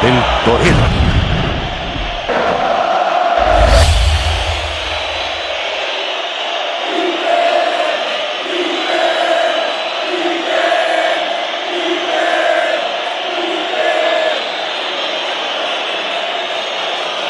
El torero.